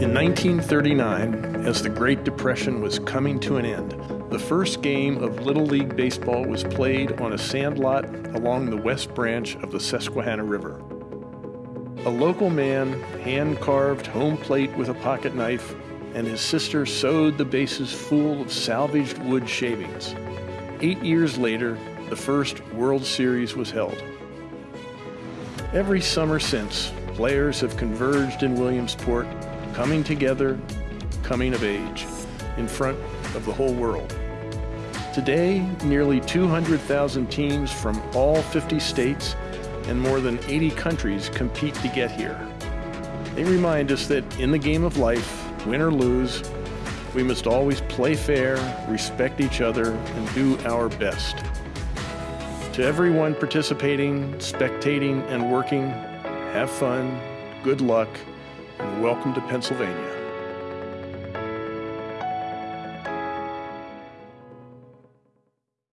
In 1939, as the Great Depression was coming to an end, the first game of Little League Baseball was played on a sandlot along the west branch of the Susquehanna River. A local man hand carved home plate with a pocket knife, and his sister sewed the bases full of salvaged wood shavings. Eight years later, the first World Series was held. Every summer since, players have converged in Williamsport, coming together, coming of age, in front of the whole world. Today, nearly 200,000 teams from all 50 states and more than 80 countries compete to get here. They remind us that in the game of life, win or lose, we must always play fair, respect each other, and do our best. To everyone participating, spectating, and working, have fun, good luck, and welcome to Pennsylvania.